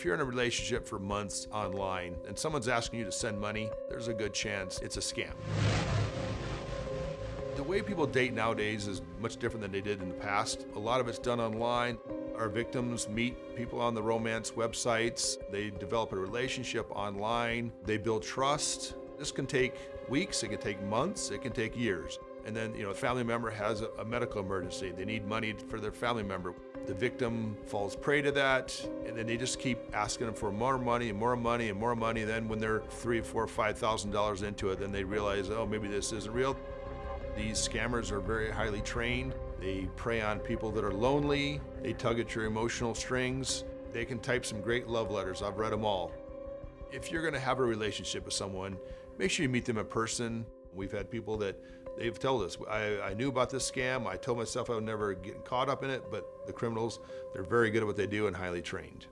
If you're in a relationship for months online and someone's asking you to send money, there's a good chance it's a scam. The way people date nowadays is much different than they did in the past. A lot of it's done online. Our victims meet people on the romance websites. They develop a relationship online. They build trust. This can take weeks, it can take months, it can take years. And then, you know, a family member has a, medical emergency. They need money for their family member. The victim falls prey to that, and then they just keep asking them for more money and more money and more money. Then when they're three, four, five thousand dollars into it, then they realize, oh, maybe this isn't real. These scammers are very highly trained. They prey on people that are lonely. They tug at your emotional strings. They can type some great love letters. I've read them all. If you're going to have a relationship with someone, make sure you meet them in person. We've had people that they've told us, I, I, knew about this scam. I told myself I would never get caught up in it, but the criminals, they're very good at what they do and highly trained.